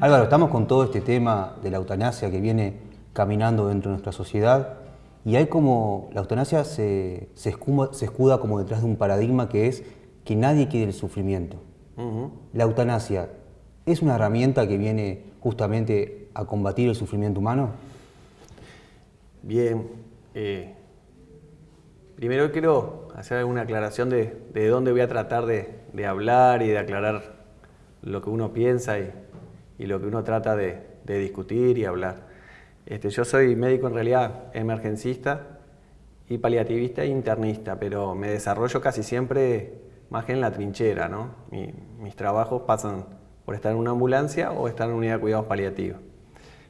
Álvaro, estamos con todo este tema de la eutanasia que viene caminando dentro de nuestra sociedad y hay como, la eutanasia se, se, escuda como detrás de un paradigma que es que nadie quiere el sufrimiento. La eutanasia es una herramienta que viene justamente a combatir el sufrimiento humano. Bien, eh, primero quiero hacer alguna aclaración de, de dónde voy a tratar de, de, hablar y de aclarar lo que uno piensa y, y lo que uno trata de, de discutir y hablar. Este, yo soy médico en realidad emergencista y paliativista e internista, pero me desarrollo casi siempre más que en la trinchera. ¿no? mis trabajos pasan por estar en una ambulancia o estar en una unidad de cuidados paliativos.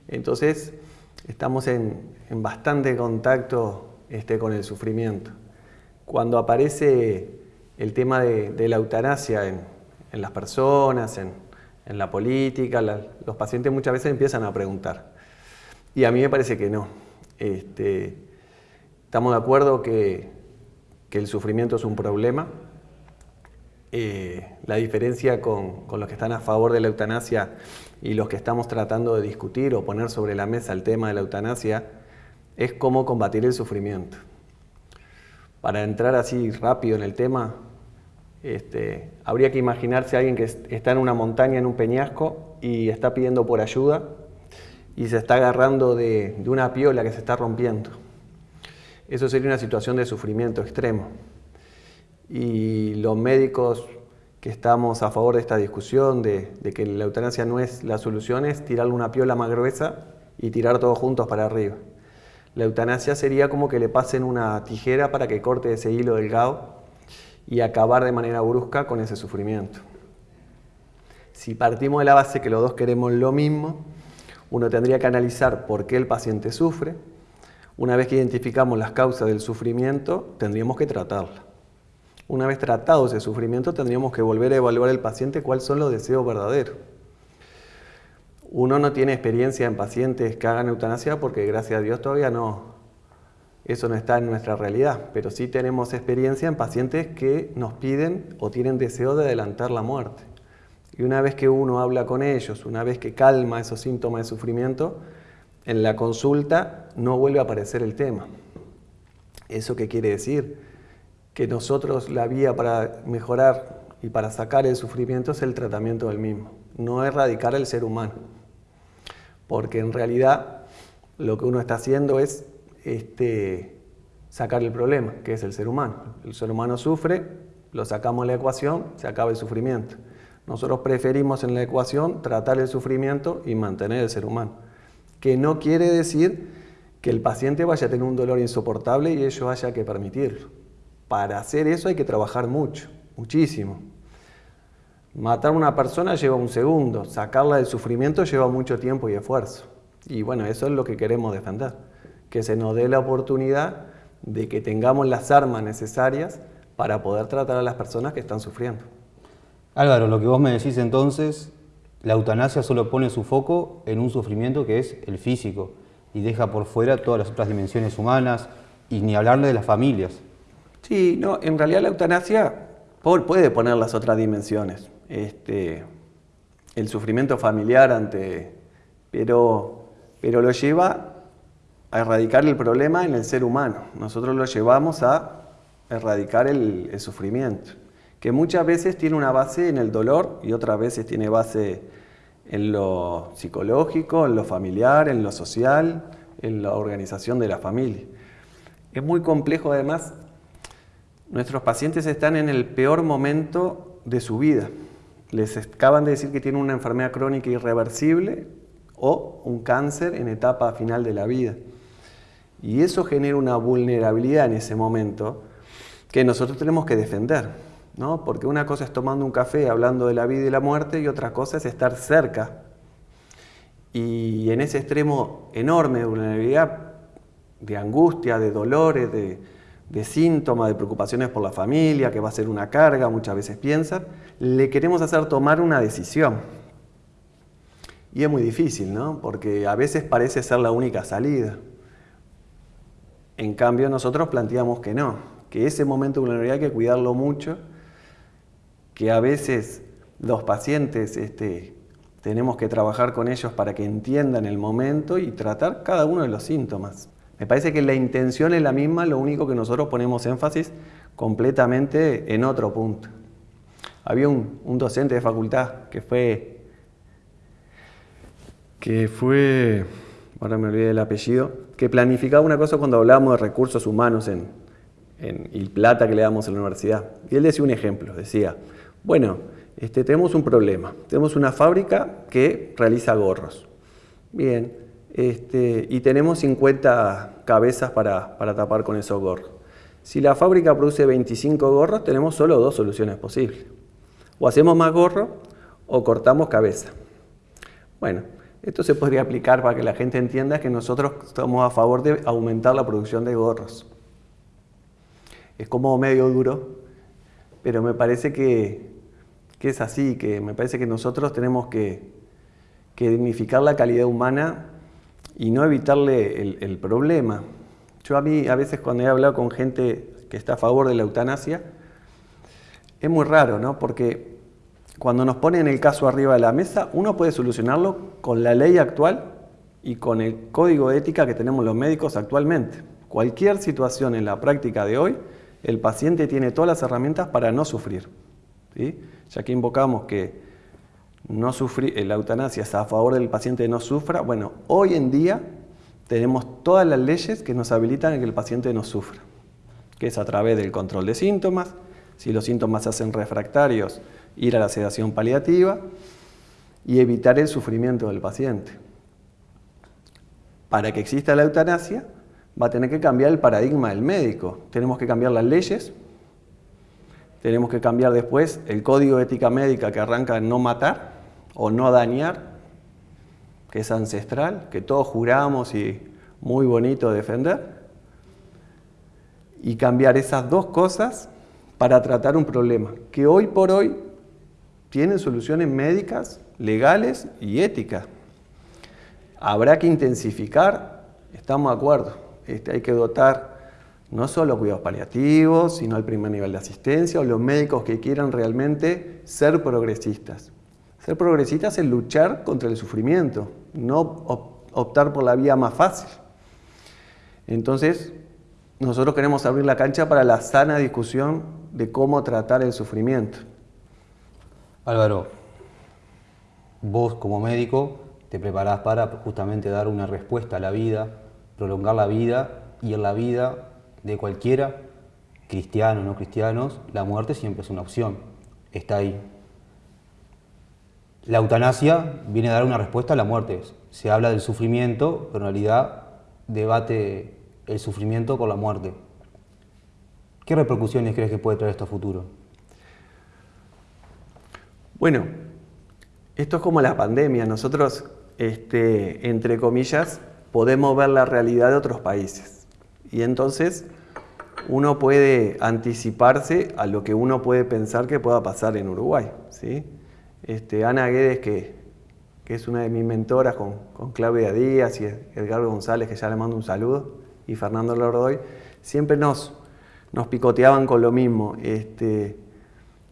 Entonces, estamos en, en bastante contacto este, con el sufrimiento. Cuando aparece el tema de, de la eutanasia en, en, las personas, en, en la política, los pacientes muchas veces empiezan a preguntar. Y a mí me parece que no. Este, estamos de acuerdo que, que, el sufrimiento es un problema. Eh, la diferencia con, con, los que están a favor de la eutanasia y los que estamos tratando de discutir o poner sobre la mesa el tema de la eutanasia es cómo combatir el sufrimiento. Para entrar así rápido en el tema, este, habría que imaginarse a alguien que está en una montaña, en un peñasco, y está pidiendo por ayuda, y se está agarrando de, de una piola que se está rompiendo. Eso sería una situación de sufrimiento extremo. Y los médicos que estamos a favor de esta discusión, de, de, que la eutanasia no es la solución, es tirarle una piola más gruesa y tirar todos juntos para arriba. La eutanasia sería como que le pasen una tijera para que corte ese hilo delgado y acabar de manera brusca con ese sufrimiento. Si partimos de la base que los dos queremos lo mismo, uno tendría que analizar por qué el paciente sufre. Una vez que identificamos las causas del sufrimiento, tendríamos que tratarla. Una vez tratado ese sufrimiento, tendríamos que volver a evaluar al paciente cuáles son los deseos verdaderos. Uno no tiene experiencia en pacientes que hagan eutanasia porque gracias a Dios todavía no, eso no está en nuestra realidad, pero sí tenemos experiencia en pacientes que nos piden o tienen deseo de adelantar la muerte. Y una vez que uno habla con ellos, una vez que calma esos síntomas de sufrimiento, en la consulta no vuelve a aparecer el tema. ¿Eso qué quiere decir? Que nosotros la vía para mejorar y para sacar el sufrimiento es el tratamiento del mismo, no erradicar el ser humano. Porque en realidad lo que uno está haciendo es este, sacar el problema, que es el ser humano. El ser humano sufre, lo sacamos de la ecuación, se acaba el sufrimiento. Nosotros preferimos en la ecuación tratar el sufrimiento y mantener el ser humano. Que no quiere decir que el paciente vaya a tener un dolor insoportable y ello haya que permitirlo. Para hacer eso hay que trabajar mucho, muchísimo. Matar a una persona lleva un segundo, sacarla del sufrimiento lleva mucho tiempo y esfuerzo. Y bueno, eso es lo que queremos defender que se nos dé la oportunidad de que tengamos las armas necesarias para poder tratar a las personas que están sufriendo. Álvaro, lo que vos me decís entonces, la eutanasia solo pone su foco en un sufrimiento que es el físico y deja por fuera todas las otras dimensiones humanas y ni hablarle de las familias. Sí, no, en realidad la eutanasia puede poner las otras dimensiones. Este, el sufrimiento familiar ante... Pero, pero lo lleva a erradicar el problema en el ser humano. Nosotros lo llevamos a erradicar el, sufrimiento, que muchas veces tiene una base en el dolor y otras veces tiene base en lo psicológico, en lo familiar, en lo social, en la organización de la familia. Es muy complejo además, nuestros pacientes están en el peor momento de su vida. Les acaban de decir que tienen una enfermedad crónica irreversible o un cáncer en etapa final de la vida. Y eso genera una vulnerabilidad en ese momento que nosotros tenemos que defender, ¿no? Porque una cosa es tomando un café hablando de la vida y la muerte y otra cosa es estar cerca. Y en ese extremo enorme de vulnerabilidad, de angustia, de dolores, de, síntomas, de preocupaciones por la familia, que va a ser una carga, muchas veces piensan, le queremos hacer tomar una decisión. Y es muy difícil, ¿no? Porque a veces parece ser la única salida. En cambio, nosotros planteamos que no, que ese momento de vulnerabilidad hay que cuidarlo mucho, que a veces los pacientes este, Tenemos que trabajar con ellos para que entiendan el momento y tratar cada uno de los síntomas. Me parece que la intención es la misma, lo único que nosotros ponemos énfasis completamente en otro punto. Había un, docente de facultad que fue, que fue, ahora me olvidé del apellido, que planificaba una cosa cuando hablábamos de recursos humanos en, en, y plata que le damos en la universidad. Y él decía un ejemplo, decía, bueno, este, tenemos un problema, tenemos una fábrica que realiza gorros. Bien, este, y tenemos 50 cabezas para, para tapar con esos gorros. Si la fábrica produce 25 gorros, tenemos solo dos soluciones posibles. O hacemos más gorros o cortamos cabeza. Bueno, esto se podría aplicar para que la gente entienda que nosotros estamos a favor de aumentar la producción de gorros. Es como medio duro, pero me parece que, es así, que me parece que nosotros tenemos que, que dignificar la calidad humana y no evitarle el, problema. Yo a mí, a veces cuando he hablado con gente que está a favor de la eutanasia, es muy raro, ¿no? Porque cuando nos ponen el caso arriba de la mesa, uno puede solucionarlo con la ley actual y con el código de ética que tenemos los médicos actualmente. Cualquier situación en la práctica de hoy, el paciente tiene todas las herramientas para no sufrir. Ya que invocamos que no sufrir, eh, la eutanasia es a favor del paciente no sufra, bueno, hoy en día tenemos todas las leyes que nos habilitan a que el paciente no sufra, que es a través del control de síntomas, si los síntomas se hacen refractarios, ir a la sedación paliativa y evitar el sufrimiento del paciente. Para que exista la eutanasia, va a tener que cambiar el paradigma del médico. Tenemos que cambiar las leyes, tenemos que cambiar después el código de ética médica que arranca en no matar o no dañar, que es ancestral, que todos juramos y muy bonito defender, y cambiar esas dos cosas para tratar un problema que hoy por hoy tiene soluciones médicas, legales y éticas. Habrá que intensificar, estamos de acuerdo, este, hay que dotar no solo cuidados paliativos, sino el primer nivel de asistencia o los médicos que quieran realmente ser progresistas. Ser progresistas es luchar contra el sufrimiento, no optar por la vía más fácil. Entonces, nosotros queremos abrir la cancha para la sana discusión de cómo tratar el sufrimiento. Álvaro, vos como médico te preparás para justamente dar una respuesta a la vida, prolongar la vida y en la vida de cualquiera, cristiano o no cristianos, la muerte siempre es una opción, está ahí. La eutanasia viene a dar una respuesta a la muerte. Se habla del sufrimiento, pero en realidad debate el sufrimiento con la muerte. ¿Qué repercusiones crees que puede traer esto a futuro? Bueno, esto es como la pandemia. Nosotros, este, entre comillas, podemos ver la realidad de otros países. Y entonces uno puede anticiparse a lo que uno puede pensar que pueda pasar en Uruguay. Este, Ana Guedes, que, es una de mis mentoras con, Claudia Díaz y Edgar González, que ya le mando un saludo, y Fernando Lordoy, siempre nos, nos picoteaban con lo mismo. Este,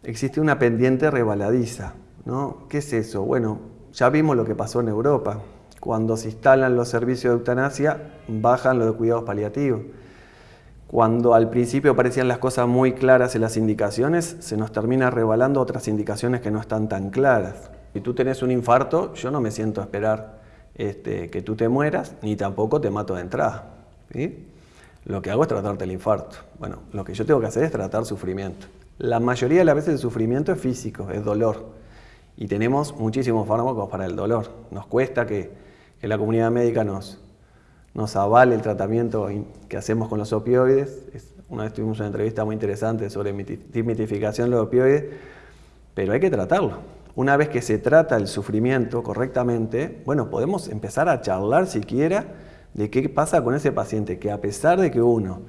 existe una pendiente rebaladiza. ¿no? ¿Qué es eso? Bueno, ya vimos lo que pasó en Europa. Cuando se instalan los servicios de eutanasia, bajan los de cuidados paliativos. Cuando al principio parecían las cosas muy claras en las indicaciones, se nos termina rebalando otras indicaciones que no están tan claras. Si tú tenés un infarto, yo no me siento a esperar este, que tú te mueras, ni tampoco te mato de entrada. Lo que hago es tratarte el infarto. Bueno, lo que yo tengo que hacer es tratar sufrimiento. La mayoría de las veces el sufrimiento es físico, es dolor. Y tenemos muchísimos fármacos para el dolor. Nos cuesta que que la comunidad médica nos, nos avale el tratamiento que hacemos con los opioides. Una vez tuvimos una entrevista muy interesante sobre desmitificación de los opioides, pero hay que tratarlo. Una vez que se trata el sufrimiento correctamente, bueno, podemos empezar a charlar siquiera de qué pasa con ese paciente, que a pesar de que uno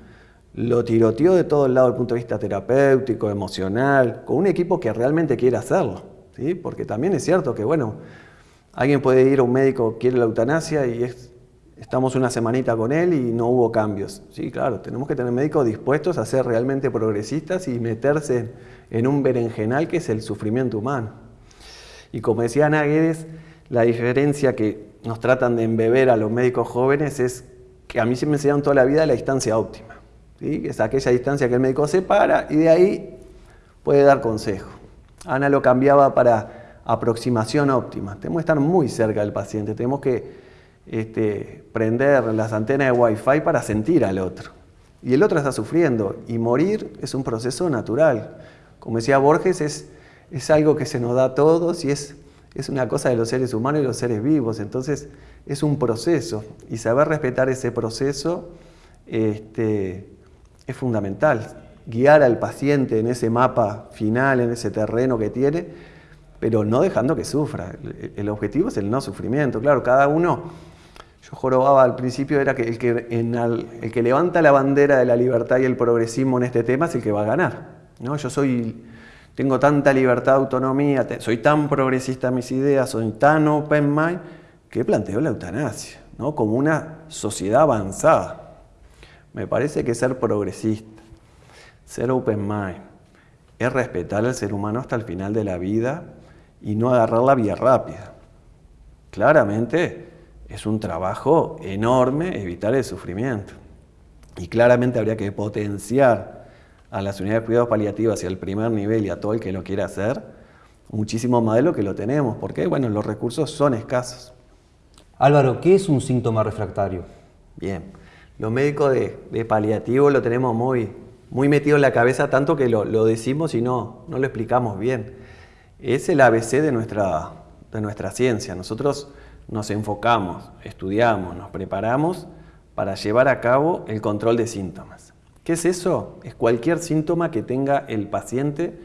lo tiroteó de todo el lado desde el punto de vista terapéutico, emocional, con un equipo que realmente quiere hacerlo, ¿sí? porque también es cierto que, bueno, Alguien puede ir a un médico, quiere la eutanasia y estamos una semanita con él y no hubo cambios. Sí, claro, tenemos que tener médicos dispuestos a ser realmente progresistas y meterse en un berenjenal que es el sufrimiento humano. Y como decía Ana Guedes, la diferencia que nos tratan de embeber a los médicos jóvenes es que a mí se me enseñaron toda la vida la distancia óptima. Es aquella distancia que el médico se para y de ahí puede dar consejo. Ana lo cambiaba para aproximación óptima. Tenemos que estar muy cerca del paciente, tenemos que este, prender las antenas de Wi-Fi para sentir al otro. Y el otro está sufriendo y morir es un proceso natural. Como decía Borges, es, es algo que se nos da a todos y es es una cosa de los seres humanos y los seres vivos, entonces es un proceso y saber respetar ese proceso este, es fundamental. Guiar al paciente en ese mapa final, en ese terreno que tiene, pero no dejando que sufra. El objetivo es el no sufrimiento. Claro, cada uno, yo jorobaba al principio, era que el que, el que levanta la bandera de la libertad y el progresismo en este tema es el que va a ganar. ¿no? Yo soy tengo tanta libertad, autonomía, soy tan progresista en mis ideas, soy tan open mind, que planteo la eutanasia, ¿no? como una sociedad avanzada. Me parece que ser progresista, ser open mind, es respetar al ser humano hasta el final de la vida y no agarrar la vía rápida. Claramente es un trabajo enorme evitar el sufrimiento. Y claramente habría que potenciar a las unidades de cuidados paliativos y al primer nivel y a todo el que lo quiera hacer, muchísimo más de lo que lo tenemos, porque bueno, los recursos son escasos. Álvaro, ¿qué es un síntoma refractario? Bien, los médicos de, paliativo lo tenemos muy, muy metido en la cabeza, tanto que lo, decimos y no, no lo explicamos bien. Es el ABC de nuestra, de nuestra ciencia. Nosotros nos enfocamos, estudiamos, nos preparamos para llevar a cabo el control de síntomas. ¿Qué es eso? Es cualquier síntoma que tenga el paciente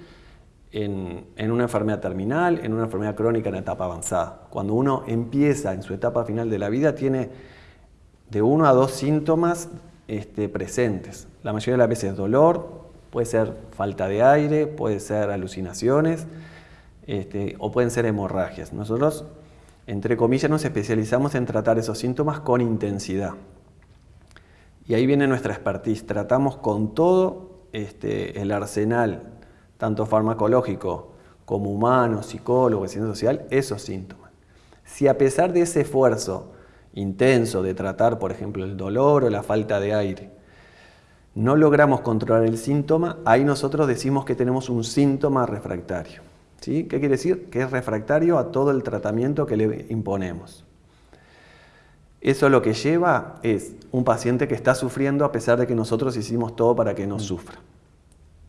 en, una enfermedad terminal, en una enfermedad crónica en etapa avanzada. Cuando uno empieza en su etapa final de la vida, tiene de uno a dos síntomas este, presentes. La mayoría de las veces dolor, puede ser falta de aire, puede ser alucinaciones este, o pueden ser hemorragias. Nosotros, entre comillas, nos especializamos en tratar esos síntomas con intensidad. Y ahí viene nuestra expertise. Tratamos con todo este, el arsenal, tanto farmacológico como humano, psicólogo, ciencia social, esos síntomas. Si a pesar de ese esfuerzo intenso de tratar, por ejemplo, el dolor o la falta de aire, no logramos controlar el síntoma, ahí nosotros decimos que tenemos un síntoma refractario. ¿Sí? ¿Qué quiere decir? Que es refractario a todo el tratamiento que le imponemos. Eso lo que lleva es un paciente que está sufriendo a pesar de que nosotros hicimos todo para que no mm. sufra.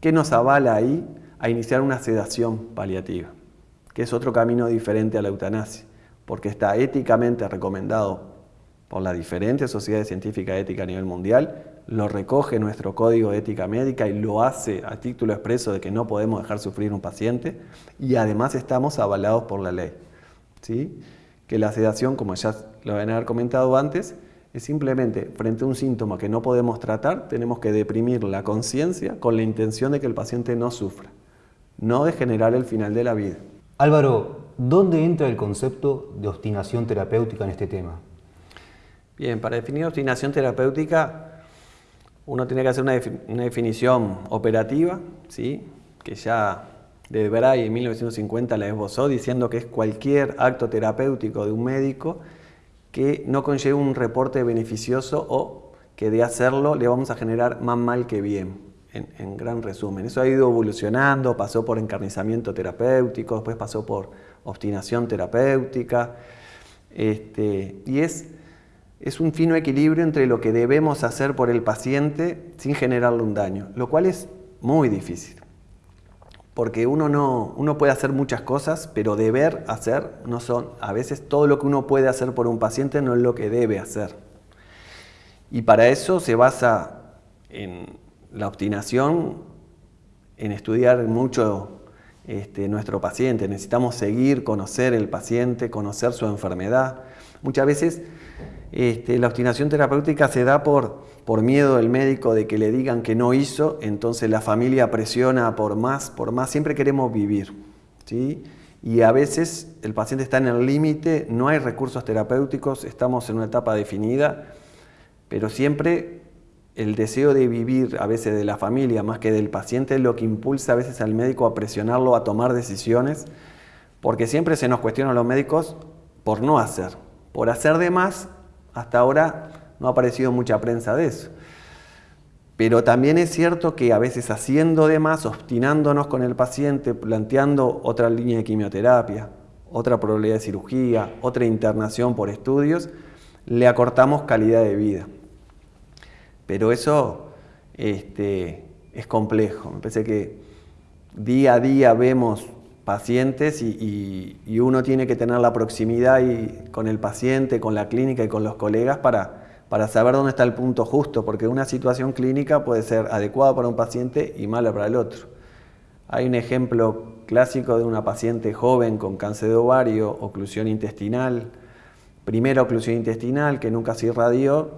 ¿Qué nos avala ahí a iniciar una sedación paliativa? Que es otro camino diferente a la eutanasia, porque está éticamente recomendado por las diferentes sociedades científicas éticas a nivel mundial, lo recoge nuestro código de ética médica y lo hace a título expreso de que no podemos dejar sufrir un paciente y además estamos avalados por la ley. ¿sí? Que la sedación, como ya lo a haber comentado antes, es simplemente frente a un síntoma que no podemos tratar, tenemos que deprimir la conciencia con la intención de que el paciente no sufra, no de generar el final de la vida. Álvaro, ¿dónde entra el concepto de obstinación terapéutica en este tema? Bien, para definir obstinación terapéutica, uno tiene que hacer una, definición operativa, ¿sí? que ya de Bray en 1950 la esbozó diciendo que es cualquier acto terapéutico de un médico que no conlleve un reporte beneficioso o que de hacerlo le vamos a generar más mal que bien, en, gran resumen. Eso ha ido evolucionando, pasó por encarnizamiento terapéutico, después pasó por obstinación terapéutica, este, y es, es un fino equilibrio entre lo que debemos hacer por el paciente sin generarle un daño, lo cual es muy difícil porque uno, no, uno puede hacer muchas cosas, pero deber hacer no son, a veces todo lo que uno puede hacer por un paciente no es lo que debe hacer. Y para eso se basa en la obstinación, en estudiar mucho este, nuestro paciente. Necesitamos seguir, conocer el paciente, conocer su enfermedad. Muchas veces este, la obstinación terapéutica se da por, por miedo del médico de que le digan que no hizo, entonces la familia presiona por más, por más, siempre queremos vivir. ¿sí? Y a veces el paciente está en el límite, no hay recursos terapéuticos, estamos en una etapa definida, pero siempre el deseo de vivir a veces de la familia más que del paciente es lo que impulsa a veces al médico a presionarlo a tomar decisiones, porque siempre se nos cuestiona a los médicos por no hacer. Por hacer de más, hasta ahora no ha aparecido mucha prensa de eso. Pero también es cierto que a veces haciendo de más, obstinándonos con el paciente, planteando otra línea de quimioterapia, otra probabilidad de cirugía, otra internación por estudios, le acortamos calidad de vida. Pero eso este, es complejo. Me parece que día a día vemos pacientes y, uno tiene que tener la proximidad con el paciente, con la clínica y con los colegas para, para saber dónde está el punto justo, porque una situación clínica puede ser adecuada para un paciente y mala para el otro. Hay un ejemplo clásico de una paciente joven con cáncer de ovario, oclusión intestinal, primera oclusión intestinal que nunca se irradió,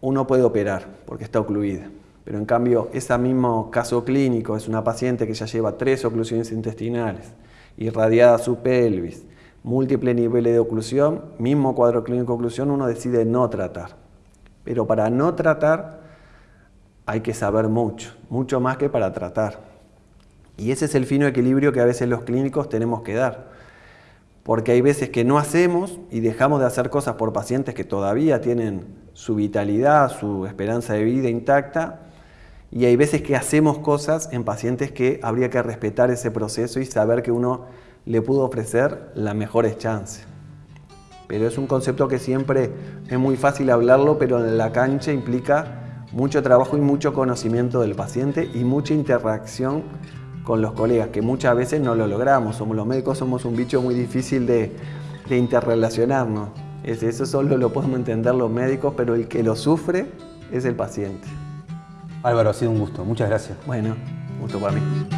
uno puede operar porque está ocluida. Pero en cambio, ese mismo caso clínico es una paciente que ya lleva tres oclusiones intestinales, irradiada su pelvis, múltiple niveles de oclusión, mismo cuadro clínico de oclusión, uno decide no tratar. Pero para no tratar hay que saber mucho, mucho más que para tratar. Y ese es el fino equilibrio que a veces los clínicos tenemos que dar. Porque hay veces que no hacemos y dejamos de hacer cosas por pacientes que todavía tienen su vitalidad, su esperanza de vida intacta, y hay veces que hacemos cosas en pacientes que habría que respetar ese proceso y saber que uno le pudo ofrecer las mejores chances. Pero es un concepto que siempre es muy fácil hablarlo, pero en la cancha implica mucho trabajo y mucho conocimiento del paciente y mucha interacción con los colegas, que muchas veces no lo logramos. Somos los médicos, somos un bicho muy difícil de, de interrelacionarnos. Eso solo lo podemos entender los médicos, pero el que lo sufre es el paciente. Álvaro, ha sido un gusto. Muchas gracias. Bueno, gusto para mí.